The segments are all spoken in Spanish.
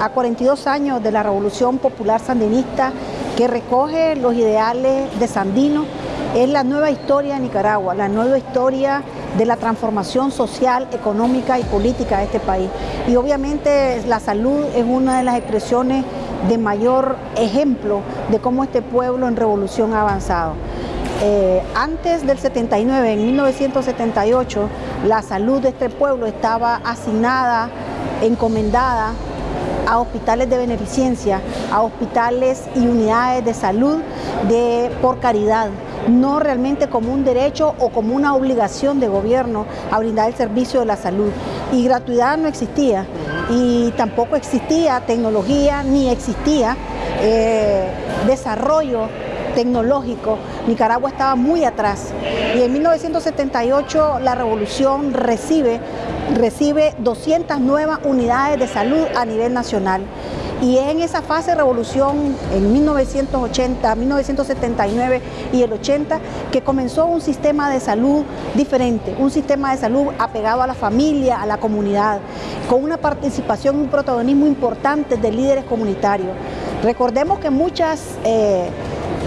a 42 años de la Revolución Popular Sandinista que recoge los ideales de Sandino, es la nueva historia de Nicaragua, la nueva historia de la transformación social, económica y política de este país. Y obviamente la salud es una de las expresiones de mayor ejemplo de cómo este pueblo en revolución ha avanzado. Eh, antes del 79, en 1978, la salud de este pueblo estaba asignada, encomendada a hospitales de beneficencia, a hospitales y unidades de salud de, por caridad, no realmente como un derecho o como una obligación de gobierno a brindar el servicio de la salud. Y gratuidad no existía y tampoco existía tecnología ni existía eh, desarrollo tecnológico, Nicaragua estaba muy atrás. Y en 1978 la revolución recibe, recibe 200 nuevas unidades de salud a nivel nacional. Y en esa fase de revolución, en 1980, 1979 y el 80, que comenzó un sistema de salud diferente, un sistema de salud apegado a la familia, a la comunidad, con una participación y un protagonismo importante de líderes comunitarios. Recordemos que muchas eh,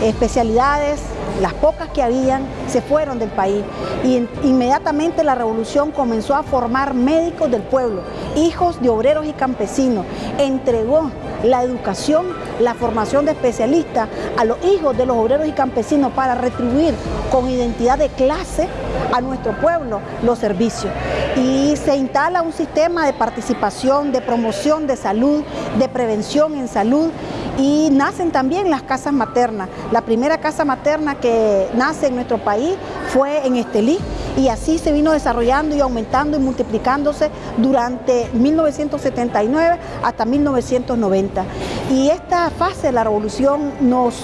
especialidades, las pocas que habían, se fueron del país. Y inmediatamente la revolución comenzó a formar médicos del pueblo, hijos de obreros y campesinos, entregó la educación, la formación de especialistas a los hijos de los obreros y campesinos para retribuir con identidad de clase a nuestro pueblo los servicios. Y se instala un sistema de participación, de promoción de salud, de prevención en salud y nacen también las casas maternas. La primera casa materna que nace en nuestro país fue en Estelí y así se vino desarrollando y aumentando y multiplicándose durante 1979 hasta 1990. Y esta fase de la revolución nos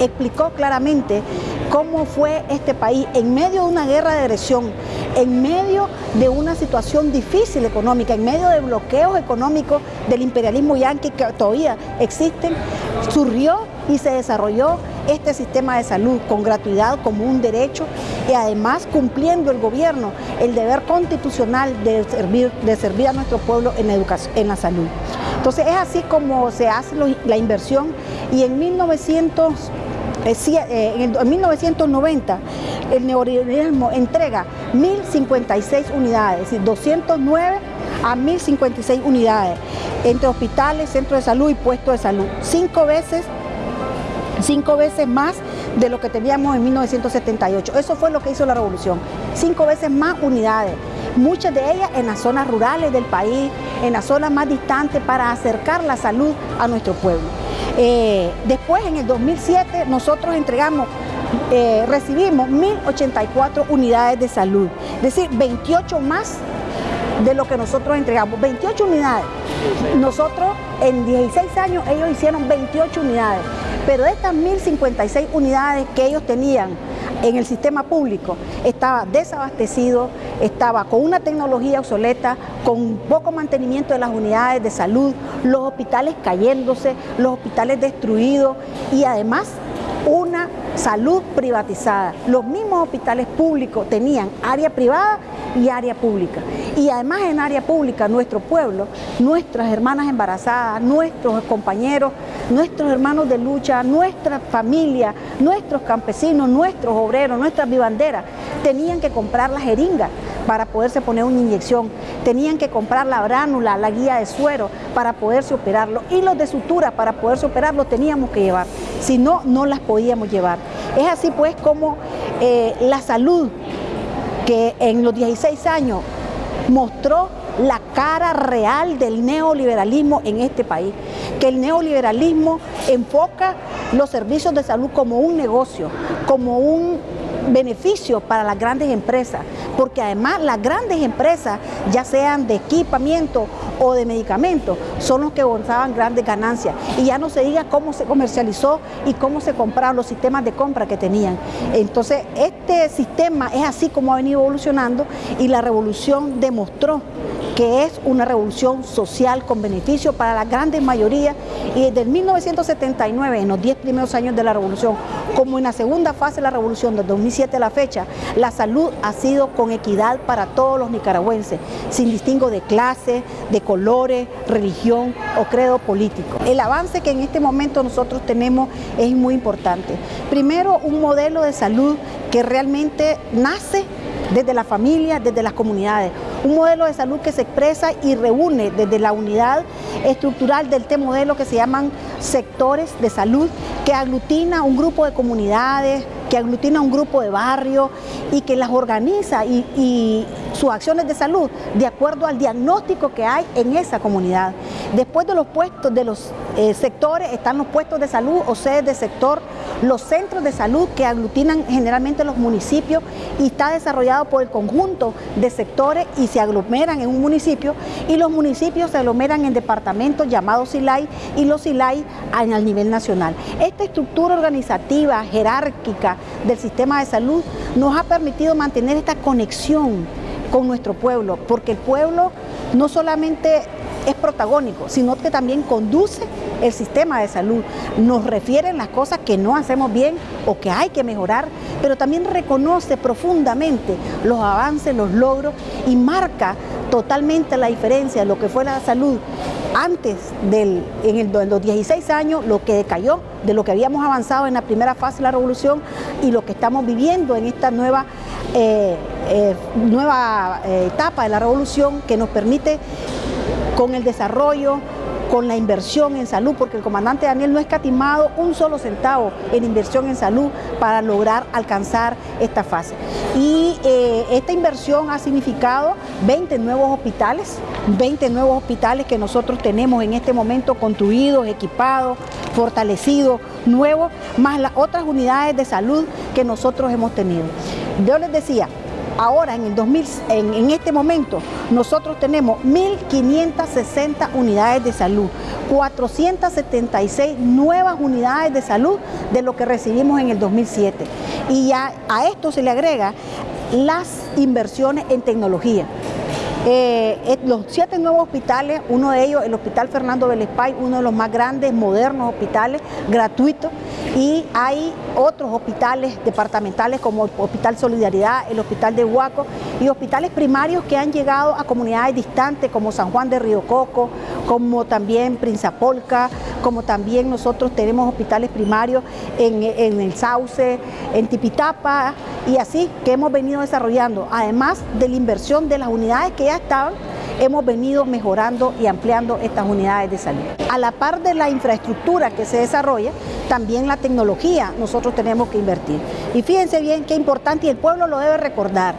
explicó claramente cómo fue este país en medio de una guerra de agresión, en medio de una situación difícil económica, en medio de bloqueos económicos del imperialismo yanqui que todavía existen, surgió y se desarrolló este sistema de salud con gratuidad como un derecho y además cumpliendo el gobierno el deber constitucional de servir, de servir a nuestro pueblo en educación, en la salud. Entonces es así como se hace la inversión y en 1900 eh, eh, en 1990 el neoliberalismo entrega 1.056 unidades, es decir, 209 a 1.056 unidades entre hospitales, centros de salud y puestos de salud. Cinco veces, cinco veces más de lo que teníamos en 1978. Eso fue lo que hizo la revolución. Cinco veces más unidades, muchas de ellas en las zonas rurales del país, en las zonas más distantes para acercar la salud a nuestro pueblo. Eh, después, en el 2007, nosotros entregamos, eh, recibimos 1.084 unidades de salud, es decir, 28 más de lo que nosotros entregamos, 28 unidades. Nosotros en 16 años ellos hicieron 28 unidades, pero de estas 1.056 unidades que ellos tenían en el sistema público estaba desabastecido, estaba con una tecnología obsoleta, con poco mantenimiento de las unidades de salud, los hospitales cayéndose, los hospitales destruidos y además una salud privatizada. Los mismos hospitales públicos tenían área privada y área pública. Y además en área pública, nuestro pueblo, nuestras hermanas embarazadas, nuestros compañeros, nuestros hermanos de lucha, nuestra familia, nuestros campesinos, nuestros obreros, nuestras vivanderas, tenían que comprar la jeringa para poderse poner una inyección, tenían que comprar la bránula, la guía de suero para poderse operarlo. Y los de sutura para poderse operarlo teníamos que llevar, si no, no las podíamos llevar. Es así pues como eh, la salud que en los 16 años mostró la cara real del neoliberalismo en este país, que el neoliberalismo enfoca los servicios de salud como un negocio, como un beneficio para las grandes empresas, porque además las grandes empresas, ya sean de equipamiento o de medicamentos, son los que gozaban grandes ganancias. Y ya no se diga cómo se comercializó y cómo se compraron los sistemas de compra que tenían. Entonces, este sistema es así como ha venido evolucionando y la revolución demostró que es una revolución social con beneficio para la grandes mayoría y desde 1979, en los 10 primeros años de la revolución, como en la segunda fase de la revolución, del 2007 a la fecha, la salud ha sido con equidad para todos los nicaragüenses, sin distingo de clase, de colores, religión o credo político. El avance que en este momento nosotros tenemos es muy importante. Primero, un modelo de salud que realmente nace desde la familia, desde las comunidades. Un modelo de salud que se expresa y reúne desde la unidad estructural del T modelo que se llaman sectores de salud, que aglutina un grupo de comunidades, que aglutina un grupo de barrios y que las organiza y, sus acciones de salud de acuerdo al diagnóstico que hay en esa comunidad. Después de los puestos, de los eh, sectores, están los puestos de salud o sedes de sector, los centros de salud que aglutinan generalmente los municipios y está desarrollado por el conjunto de sectores y se aglomeran en un municipio y los municipios se aglomeran en departamentos llamados SILAI y los SILAI al nivel nacional. Esta estructura organizativa, jerárquica del sistema de salud nos ha permitido mantener esta conexión con nuestro pueblo, porque el pueblo no solamente es protagónico, sino que también conduce el sistema de salud. Nos refieren las cosas que no hacemos bien o que hay que mejorar, pero también reconoce profundamente los avances, los logros y marca totalmente la diferencia de lo que fue la salud antes del, en, los 16 años, lo que decayó, de lo que habíamos avanzado en la primera fase de la revolución y lo que estamos viviendo en esta nueva, eh, eh, nueva eh, etapa de la revolución que nos permite con el desarrollo, con la inversión en salud, porque el comandante Daniel no ha escatimado un solo centavo en inversión en salud para lograr alcanzar esta fase. Y eh, esta inversión ha significado 20 nuevos hospitales, 20 nuevos hospitales que nosotros tenemos en este momento construidos, equipados, fortalecidos, nuevos, más las otras unidades de salud que nosotros hemos tenido. Yo les decía, Ahora, en, el 2000, en, este momento, nosotros tenemos 1.560 unidades de salud, 476 nuevas unidades de salud de lo que recibimos en el 2007. Y ya a esto se le agrega las inversiones en tecnología. Eh, los siete nuevos hospitales, uno de ellos el Hospital Fernando Belespay, uno de los más grandes, modernos hospitales, gratuitos, y hay otros hospitales departamentales como el Hospital Solidaridad, el Hospital de Huaco y hospitales primarios que han llegado a comunidades distantes como San Juan de Río Coco, como también Prinzapolca, como también nosotros tenemos hospitales primarios en, en el Sauce, en Tipitapa y así que hemos venido desarrollando, además de la inversión de las unidades que ya estaban hemos venido mejorando y ampliando estas unidades de salud. A la par de la infraestructura que se desarrolla, también la tecnología nosotros tenemos que invertir. Y fíjense bien qué importante y el pueblo lo debe recordar.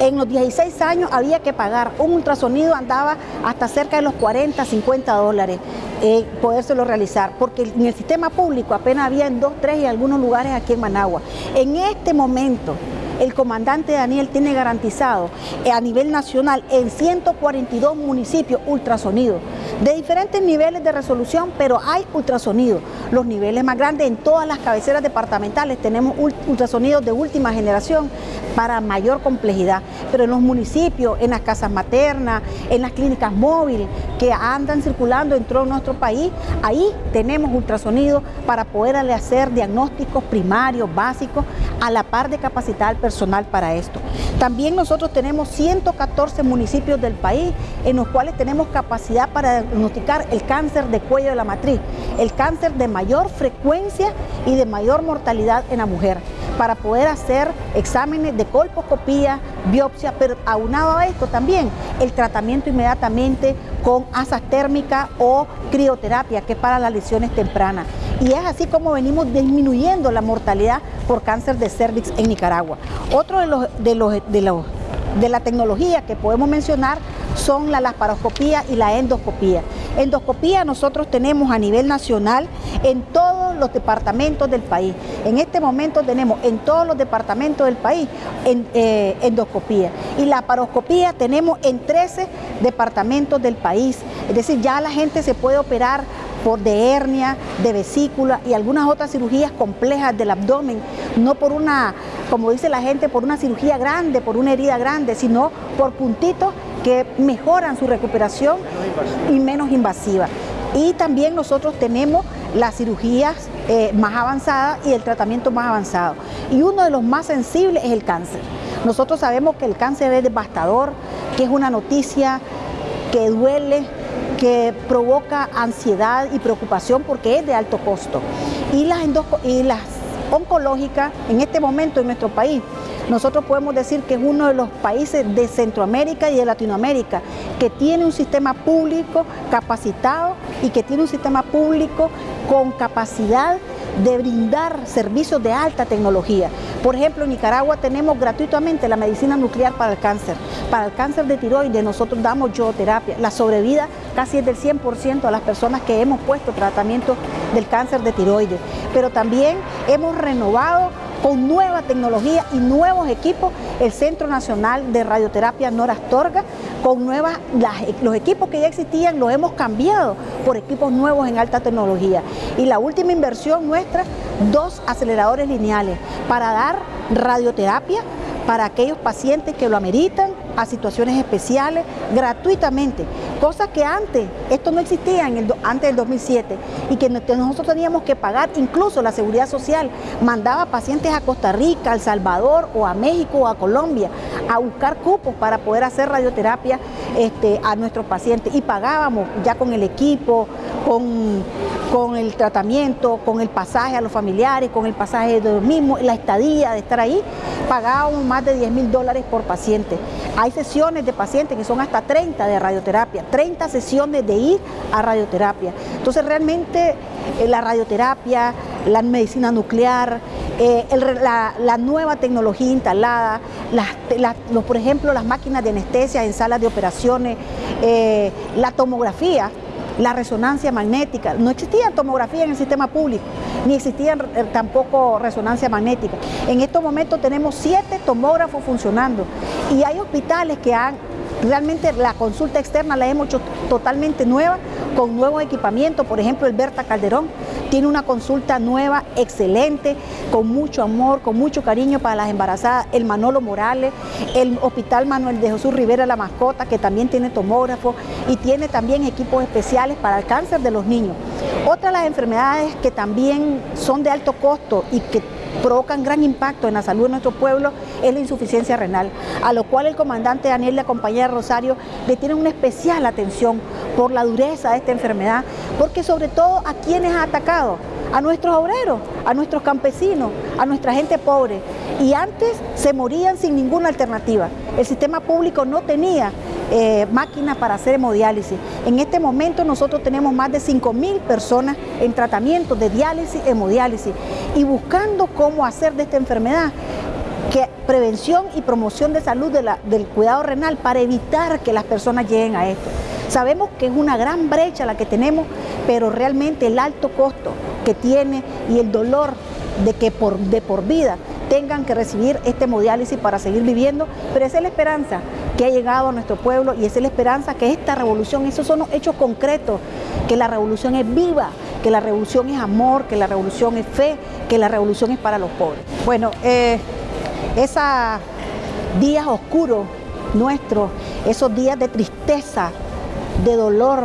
En los 16 años había que pagar, un ultrasonido andaba hasta cerca de los 40, 50 dólares, eh, podérselo realizar, porque en el sistema público apenas había en dos, tres y algunos lugares aquí en Managua. En este momento, el comandante Daniel tiene garantizado eh, a nivel nacional en 142 municipios ultrasonido, de diferentes niveles de resolución, pero hay ultrasonido. Los niveles más grandes en todas las cabeceras departamentales tenemos ultrasonidos de última generación para mayor complejidad, pero en los municipios, en las casas maternas, en las clínicas móviles que andan circulando en todo nuestro país, ahí tenemos ultrasonido para poder hacer diagnósticos primarios, básicos, a la par de capacitar al personal para esto. También nosotros tenemos 114 municipios del país en los cuales tenemos capacidad para diagnosticar el cáncer de cuello de la matriz, el cáncer de mayor frecuencia y de mayor mortalidad en la mujer para poder hacer exámenes de colposcopía, biopsia, pero aunado a esto también el tratamiento inmediatamente con asas térmicas o crioterapia, que es para las lesiones tempranas. Y es así como venimos disminuyendo la mortalidad por cáncer de cervix en Nicaragua. Otro de los, de los, de los de la tecnología que podemos mencionar son la laparoscopía y la endoscopía. Endoscopía nosotros tenemos a nivel nacional en todos los departamentos del país. En este momento tenemos en todos los departamentos del país eh, endoscopía. Y la laparoscopía tenemos en 13 departamentos del país. Es decir, ya la gente se puede operar por de hernia, de vesícula y algunas otras cirugías complejas del abdomen, no por una, como dice la gente, por una cirugía grande, por una herida grande, sino por puntitos que mejoran su recuperación y menos invasiva. Y también nosotros tenemos las cirugías eh, más avanzadas y el tratamiento más avanzado. Y uno de los más sensibles es el cáncer. Nosotros sabemos que el cáncer es devastador, que es una noticia que duele, que provoca ansiedad y preocupación porque es de alto costo. Y las, y las oncológicas en este momento en nuestro país nosotros podemos decir que es uno de los países de Centroamérica y de Latinoamérica que tiene un sistema público capacitado y que tiene un sistema público con capacidad de brindar servicios de alta tecnología. Por ejemplo, en Nicaragua tenemos gratuitamente la medicina nuclear para el cáncer. Para el cáncer de tiroides nosotros damos yodoterapia. La sobrevida casi es del 100% a las personas que hemos puesto tratamiento del cáncer de tiroides. Pero también hemos renovado con nueva tecnología y nuevos equipos, el Centro Nacional de Radioterapia Nora Astorga, con nuevas, los equipos que ya existían los hemos cambiado por equipos nuevos en alta tecnología. Y la última inversión nuestra, dos aceleradores lineales para dar radioterapia para aquellos pacientes que lo ameritan a situaciones especiales gratuitamente, cosas que antes, esto no existía en el, antes del 2007 y que nosotros teníamos que pagar, incluso la Seguridad Social. Mandaba pacientes a Costa Rica, El Salvador o a México o a Colombia a buscar cupos para poder hacer radioterapia este, a nuestros pacientes. Y pagábamos ya con el equipo, con, con el tratamiento, con el pasaje a los familiares, con el pasaje de los mismos, la estadía de estar ahí, pagábamos más de 10 mil dólares por paciente. Hay sesiones de pacientes que son hasta 30 de radioterapia, 30 sesiones de ir a radioterapia. Entonces realmente eh, la radioterapia, la medicina nuclear, eh, la, nueva tecnología instalada, los, por ejemplo las máquinas de anestesia en salas de operaciones, eh, la tomografía, la resonancia magnética. No existía tomografía en el sistema público, ni existía eh, tampoco resonancia magnética. En estos momentos tenemos siete tomógrafos funcionando y hay hospitales que han Realmente la consulta externa la hemos hecho totalmente nueva, con nuevos equipamientos, por ejemplo el Berta Calderón tiene una consulta nueva, excelente, con mucho amor, con mucho cariño para las embarazadas, el Manolo Morales, el Hospital Manuel de Jesús Rivera La Mascota, que también tiene tomógrafo y tiene también equipos especiales para el cáncer de los niños. Otra de las enfermedades que también son de alto costo y que provocan gran impacto en la salud de nuestro pueblo es la insuficiencia renal, a lo cual el comandante Daniel y la compañera Rosario le tienen una especial atención por la dureza de esta enfermedad, porque sobre todo a quienes ha atacado, a nuestros obreros, a nuestros campesinos, a nuestra gente pobre. Y antes se morían sin ninguna alternativa. El sistema público no tenía eh, máquinas para hacer hemodiálisis. En este momento nosotros tenemos más de 5.000 personas en tratamiento de diálisis, hemodiálisis y buscando cómo hacer de esta enfermedad que prevención y promoción de salud del cuidado renal para evitar que las personas lleguen a esto. Sabemos que es una gran brecha la que tenemos, pero realmente el alto costo que tiene y el dolor de que por, de por vida tengan que recibir este hemodiálisis para seguir viviendo, pero esa es la esperanza ha llegado a nuestro pueblo y es la esperanza que esta revolución, esos son los hechos concretos, que la revolución es viva, que la revolución es amor, que la revolución es fe, que la revolución es para los pobres. Bueno, eh, esos días oscuros nuestros, esos días de tristeza, de dolor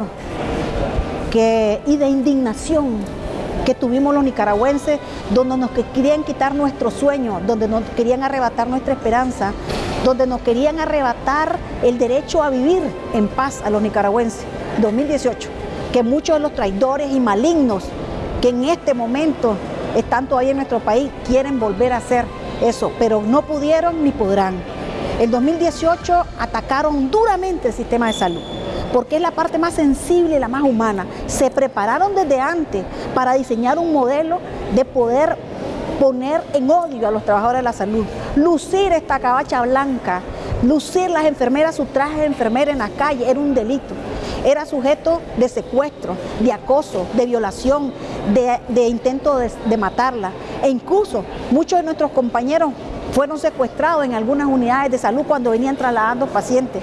y de indignación que tuvimos los nicaragüenses, donde nos querían quitar nuestros sueños, donde nos querían arrebatar nuestra esperanza, donde nos querían arrebatar el derecho a vivir en paz a los nicaragüenses. 2018, que muchos de los traidores y malignos que en este momento están todavía en nuestro país quieren volver a hacer eso, pero no pudieron ni podrán. En 2018 atacaron duramente el sistema de salud porque es la parte más sensible la más humana. Se prepararon desde antes para diseñar un modelo de poder poner en odio a los trabajadores de la salud, lucir esta cabacha blanca, lucir las enfermeras su traje de enfermera en la calle, era un delito. Era sujeto de secuestro, de acoso, de violación, de, intento de, de matarla. E incluso muchos de nuestros compañeros fueron secuestrados en algunas unidades de salud cuando venían trasladando pacientes.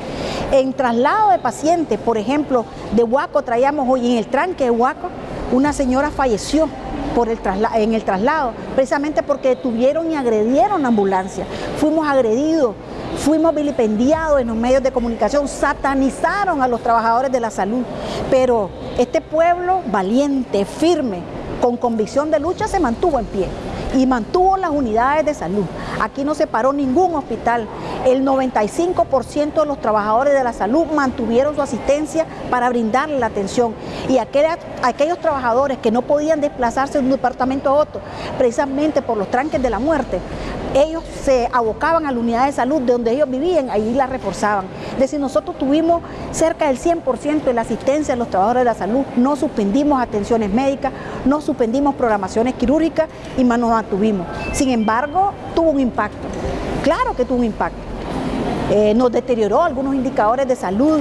En traslado de pacientes, por ejemplo, de Huaco traíamos hoy en el tranque de Huaco, una señora falleció por el en el traslado, precisamente porque detuvieron y agredieron la ambulancia. Fuimos agredidos fuimos vilipendiados en los medios de comunicación, satanizaron a los trabajadores de la salud, pero este pueblo valiente, firme, con convicción de lucha se mantuvo en pie y mantuvo las unidades de salud. Aquí no se paró ningún hospital. El 95% de los trabajadores de la salud mantuvieron su asistencia para brindarle la atención. Y aquellos trabajadores que no podían desplazarse de un departamento a otro, precisamente por los tranques de la muerte, ellos se abocaban a la unidad de salud de donde ellos vivían, ahí la reforzaban. Es decir, nosotros tuvimos cerca del 100% de la asistencia de los trabajadores de la salud, no suspendimos atenciones médicas, no suspendimos programaciones quirúrgicas y nos mantuvimos. Sin embargo, tuvo un impacto, claro que tuvo un impacto. Eh, nos deterioró algunos indicadores de salud,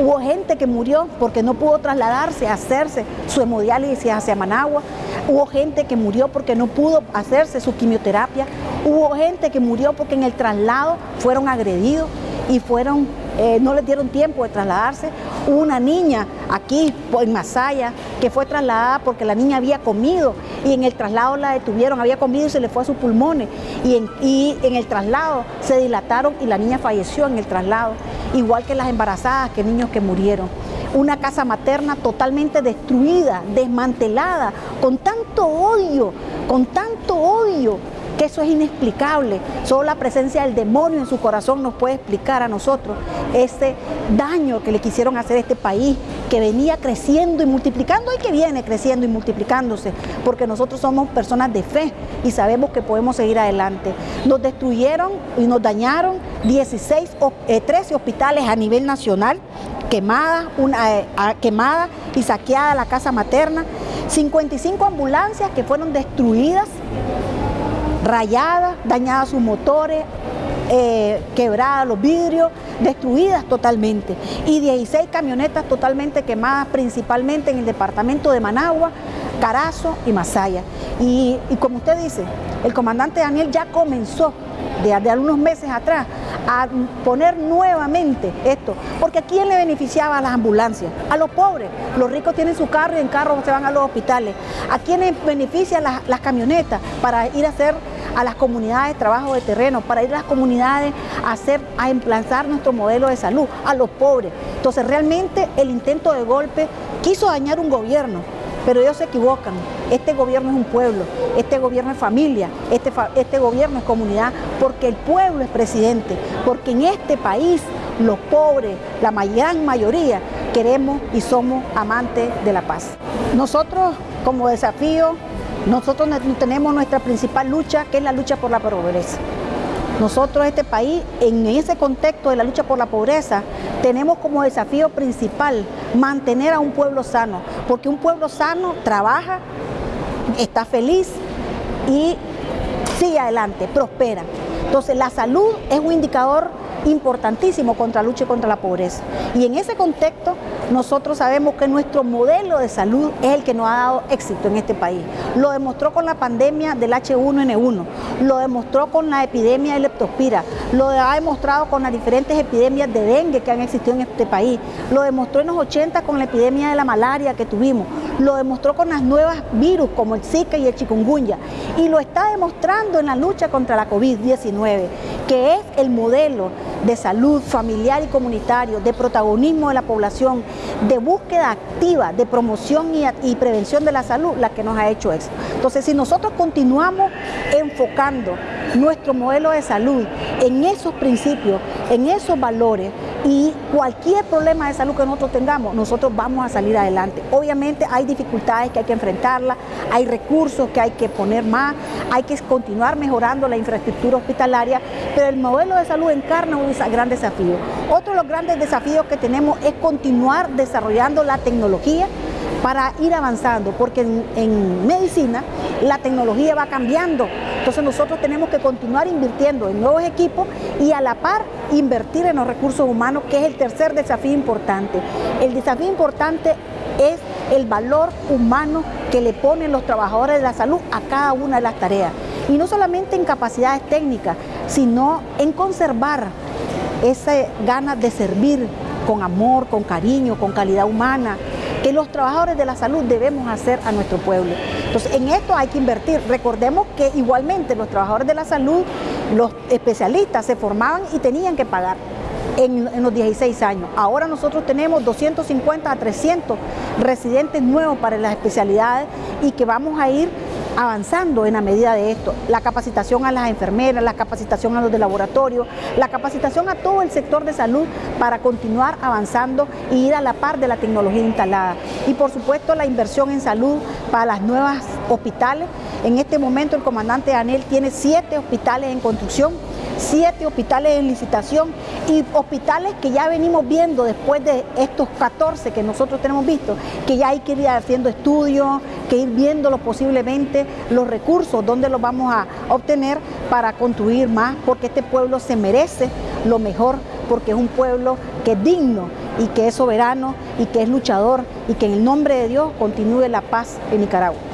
Hubo gente que murió porque no pudo trasladarse a hacerse su hemodiálisis hacia Managua. Hubo gente que murió porque no pudo hacerse su quimioterapia. Hubo gente que murió porque en el traslado fueron agredidos y fueron, eh, no les dieron tiempo de trasladarse. Hubo una niña aquí en Masaya que fue trasladada porque la niña había comido y en el traslado la detuvieron, había comido y se le fue a sus pulmones y en, y en el traslado se dilataron y la niña falleció en el traslado, igual que las embarazadas, que niños que murieron. Una casa materna totalmente destruida, desmantelada, con tanto odio, con tanto odio que eso es inexplicable. Solo la presencia del demonio en su corazón nos puede explicar a nosotros ese daño que le quisieron hacer a este país, que venía creciendo y multiplicando y que viene creciendo y multiplicándose, porque nosotros somos personas de fe y sabemos que podemos seguir adelante. Nos destruyeron y nos dañaron 16, 13 eh, hospitales a nivel nacional, quemadas, una, eh, quemada y saqueada la casa materna, 55 ambulancias que fueron destruidas rayadas, dañadas sus motores, eh, quebradas los vidrios, destruidas totalmente. Y 16 camionetas totalmente quemadas, principalmente en el departamento de Managua, Carazo y Masaya. Y, como usted dice, el comandante Daniel ya comenzó de, algunos meses atrás a poner nuevamente esto, porque ¿a quién le beneficiaba a las ambulancias? A los pobres. Los ricos tienen su carro y en carro se van a los hospitales. ¿A quiénes benefician las camionetas para ir a hacer a las comunidades trabajo de terreno, para ir a las comunidades a hacer, a emplazar nuestro modelo de salud, a los pobres. Entonces realmente el intento de golpe quiso dañar un gobierno, pero ellos se equivocan. Este gobierno es un pueblo, este gobierno es familia, este, este gobierno es comunidad, porque el pueblo es presidente, porque en este país los pobres, la gran mayoría, queremos y somos amantes de la paz. Nosotros como desafío, nosotros tenemos nuestra principal lucha, que es la lucha por la pobreza. Nosotros, este país, en ese contexto de la lucha por la pobreza, tenemos como desafío principal mantener a un pueblo sano, porque un pueblo sano trabaja, está feliz y sigue adelante, prospera. Entonces la salud es un indicador importantísimo contra la lucha contra la pobreza. Y en ese contexto nosotros sabemos que nuestro modelo de salud es el que nos ha dado éxito en este país. Lo demostró con la pandemia del H1N1, lo demostró con la epidemia de leptospira, lo ha demostrado con las diferentes epidemias de dengue que han existido en este país, lo demostró en los 80 con la epidemia de la malaria que tuvimos, lo demostró con las nuevas virus como el Zika y el chikungunya y lo está demostrando en la lucha contra la COVID-19, que es el modelo de salud familiar y comunitario, de protagonismo de la población, de búsqueda activa, de promoción y, prevención de la salud, la que nos ha hecho eso. Entonces, si nosotros continuamos enfocando nuestro modelo de salud en esos principios, en esos valores y cualquier problema de salud que nosotros tengamos, nosotros vamos a salir adelante. Obviamente hay dificultades que hay que enfrentarlas, hay recursos que hay que poner más, hay que continuar mejorando la infraestructura hospitalaria, pero el modelo de salud encarna un gran desafío. Otro de los grandes desafíos que tenemos es continuar desarrollando la tecnología para ir avanzando, porque en, medicina la tecnología va cambiando. Entonces nosotros tenemos que continuar invirtiendo en nuevos equipos y a la par invertir en los recursos humanos, que es el tercer desafío importante. El desafío importante es el valor humano que le ponen los trabajadores de la salud a cada una de las tareas. Y no solamente en capacidades técnicas, sino en conservar esa ganas de servir con amor, con cariño, con calidad humana, que los trabajadores de la salud debemos hacer a nuestro pueblo. Entonces, en esto hay que invertir. Recordemos que igualmente los trabajadores de la salud los especialistas se formaban y tenían que pagar. En, los 16 años. Ahora nosotros tenemos 250 a 300 residentes nuevos para las especialidades y que vamos a ir avanzando en la medida de esto. La capacitación a las enfermeras, la capacitación a los de laboratorio, la capacitación a todo el sector de salud para continuar avanzando y ir a la par de la tecnología instalada. Y por supuesto la inversión en salud para las nuevas hospitales. En este momento el comandante Anel tiene siete hospitales en construcción siete hospitales en licitación y hospitales que ya venimos viendo después de estos 14 que nosotros tenemos visto, que ya hay que ir haciendo estudios, que ir viéndolo posiblemente, los recursos, donde los vamos a obtener para construir más, porque este pueblo se merece lo mejor, porque es un pueblo que es digno y que es soberano y que es luchador y que en el nombre de Dios continúe la paz en Nicaragua.